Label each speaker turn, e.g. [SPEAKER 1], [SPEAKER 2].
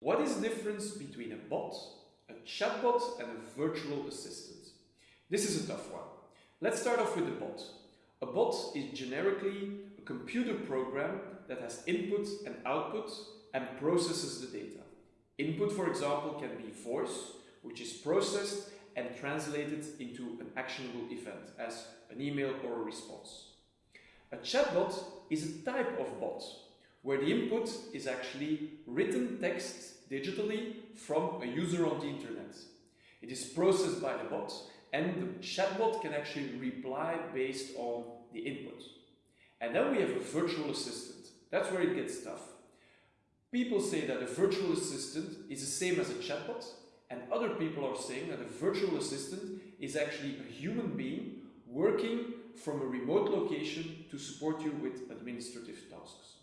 [SPEAKER 1] What is the difference between a bot, a chatbot and a virtual assistant? This is a tough one. Let's start off with a bot. A bot is generically a computer program that has input and output and processes the data. Input, for example, can be voice, which is processed and translated into an actionable event as an email or a response. A chatbot is a type of bot where the input is actually written text digitally from a user on the internet. It is processed by the bot and the chatbot can actually reply based on the input. And then we have a virtual assistant. That's where it gets tough. People say that a virtual assistant is the same as a chatbot, and other people are saying that a virtual assistant is actually a human being working from a remote location to support you with administrative tasks.